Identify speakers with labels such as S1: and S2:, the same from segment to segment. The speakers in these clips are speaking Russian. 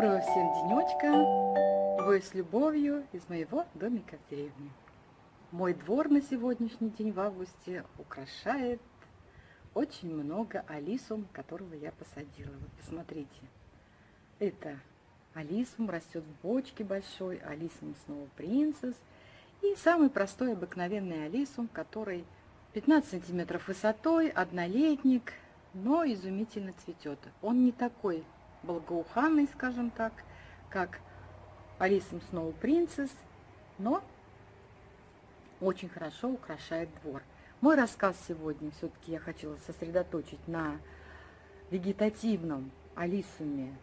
S1: Доброго всем денечка! Вы с любовью из моего домика в деревне. Мой двор на сегодняшний день в августе украшает очень много алисум, которого я посадила. Вот посмотрите. Это алисум растет в бочке большой, алисум снова принцесс. И самый простой обыкновенный алисум, который 15 сантиметров высотой, однолетник, но изумительно цветет. Он не такой благоуханный, скажем так, как Алисом Сноу Принцесс, но очень хорошо украшает двор. Мой рассказ сегодня все-таки я хотела сосредоточить на вегетативном Алисуме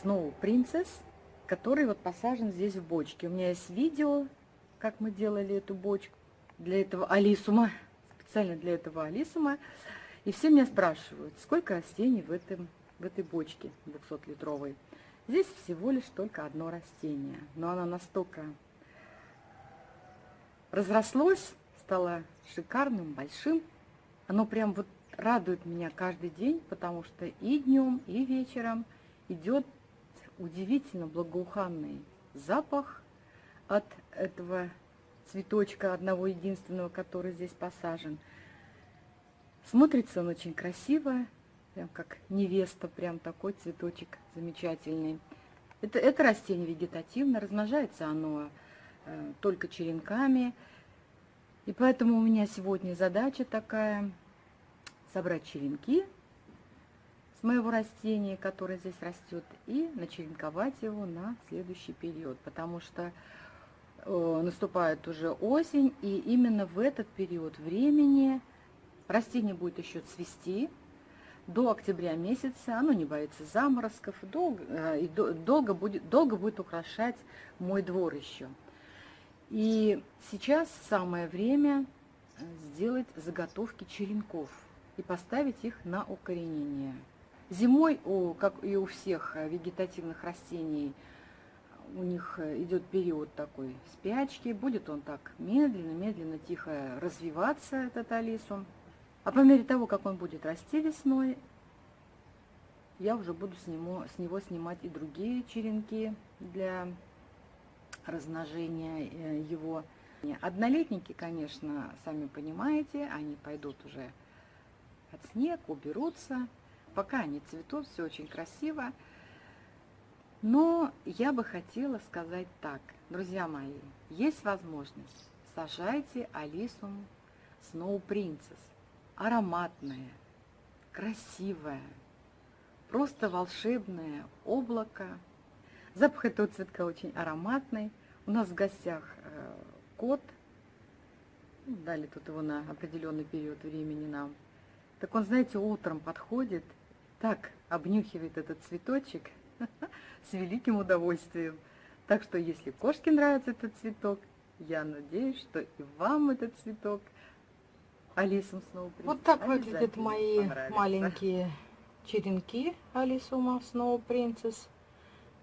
S1: Сноу Принцесс, который вот посажен здесь в бочке. У меня есть видео, как мы делали эту бочку для этого Алисума, специально для этого Алисума. И все меня спрашивают, сколько растений в этом в этой бочке 200-литровой. Здесь всего лишь только одно растение, но оно настолько разрослось, стало шикарным, большим. Оно прям вот радует меня каждый день, потому что и днем, и вечером идет удивительно благоуханный запах от этого цветочка, одного единственного, который здесь посажен. Смотрится он очень красиво, Прям как невеста, прям такой цветочек замечательный. Это, это растение вегетативно, размножается оно э, только черенками. И поэтому у меня сегодня задача такая, собрать черенки с моего растения, которое здесь растет, и начеренковать его на следующий период, потому что э, наступает уже осень, и именно в этот период времени растение будет еще цвести, до октября месяца, оно не боится заморозков, долго, э, и долго, будет, долго будет украшать мой двор еще. И сейчас самое время э, сделать заготовки черенков и поставить их на укоренение. Зимой, у, как и у всех э, вегетативных растений, у них идет период такой спячки, будет он так медленно, медленно, тихо развиваться, этот алисум. А по мере того, как он будет расти весной, я уже буду с него, с него снимать и другие черенки для размножения э, его. Однолетники, конечно, сами понимаете, они пойдут уже от снег, уберутся. Пока они цветут, все очень красиво. Но я бы хотела сказать так, друзья мои, есть возможность, сажайте Алисум Snow Princess ароматное, красивое, просто волшебное облако. Запах этого цветка очень ароматный. У нас в гостях э, кот. Ну, дали тут его на определенный период времени нам. Так он, знаете, утром подходит, так обнюхивает этот цветочек с великим удовольствием. Так что, если кошке нравится этот цветок, я надеюсь, что и вам этот цветок – Алисум снова
S2: Вот так выглядят мои маленькие черенки Алисума Snow Princess.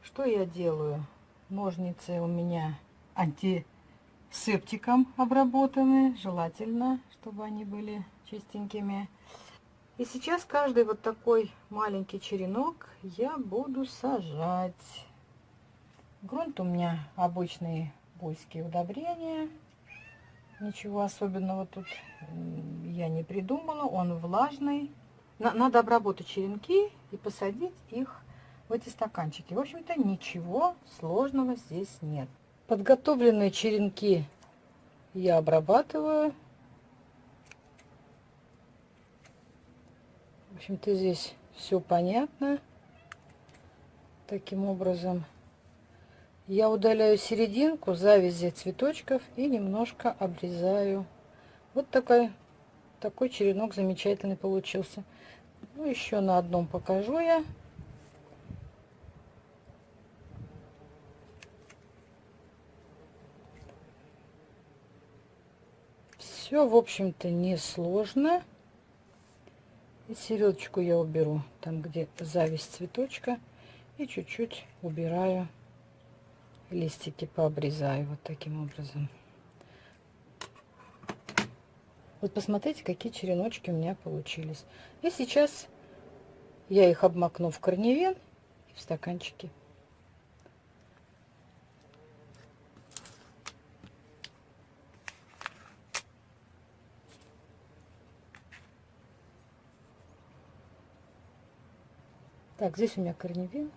S2: Что я делаю? Ножницы у меня антисептиком обработаны. Желательно, чтобы они были чистенькими. И сейчас каждый вот такой маленький черенок я буду сажать. Грунт у меня обычные буйские удобрения. Ничего особенного тут я не придумала. Он влажный. Надо обработать черенки и посадить их в эти стаканчики. В общем-то, ничего сложного здесь нет. Подготовленные черенки я обрабатываю. В общем-то, здесь все понятно. Таким образом я удаляю серединку, завязи цветочков и немножко обрезаю. Вот такой, такой черенок замечательный получился. Ну, еще на одном покажу я. Все, в общем-то, не сложно. И середочку я уберу, там, где зависть цветочка. И чуть-чуть убираю листики пообрезаю вот таким образом. Вот посмотрите, какие череночки у меня получились. И сейчас я их обмакну в корневин и в стаканчики.
S1: Так, здесь у меня корневин.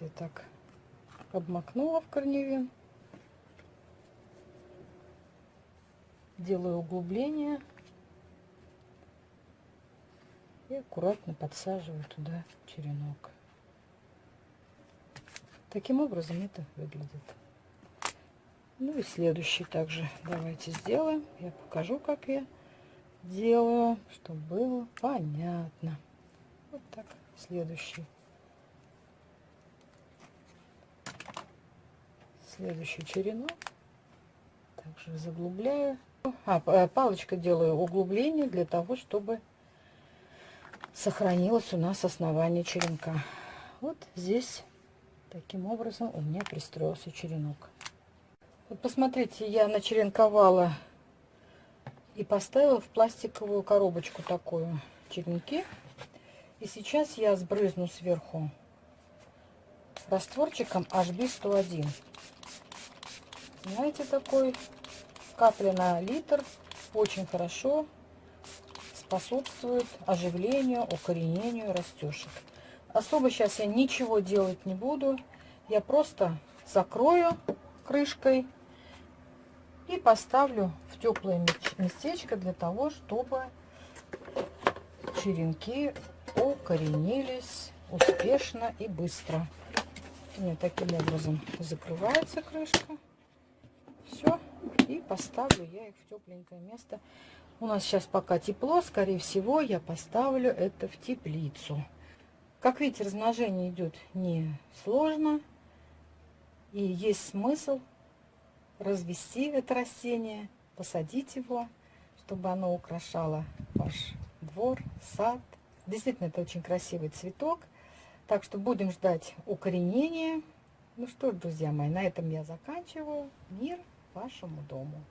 S1: Я так обмакнула в корневин. Делаю углубление. И аккуратно подсаживаю туда черенок. Таким образом это выглядит. Ну и следующий также давайте сделаем. Я покажу, как я делаю, чтобы было понятно. Вот так, следующий. Следующий черенок. Также заглубляю. А, э, палочка делаю углубление для того, чтобы сохранилось у нас основание черенка. Вот здесь таким образом у меня пристроился черенок. Вот посмотрите, я начеренковала и поставила в пластиковую коробочку такую черенки. И сейчас я сбрызну сверху растворчиком HB101. Знаете, такой капля на литр. Очень хорошо способствует оживлению, укоренению растешек. Особо сейчас я ничего делать не буду. Я просто закрою крышкой и поставлю в теплое местечко для того, чтобы черенки укоренились успешно и быстро. И таким образом закрывается крышка. И поставлю я их в тепленькое место. У нас сейчас пока тепло. Скорее всего, я поставлю это в теплицу. Как видите, размножение идет не сложно. И есть смысл развести это растение, посадить его, чтобы оно украшало ваш двор, сад. Действительно, это очень красивый цветок. Так что будем ждать укоренения. Ну что ж, друзья мои, на этом я заканчиваю. Мир вашему дому.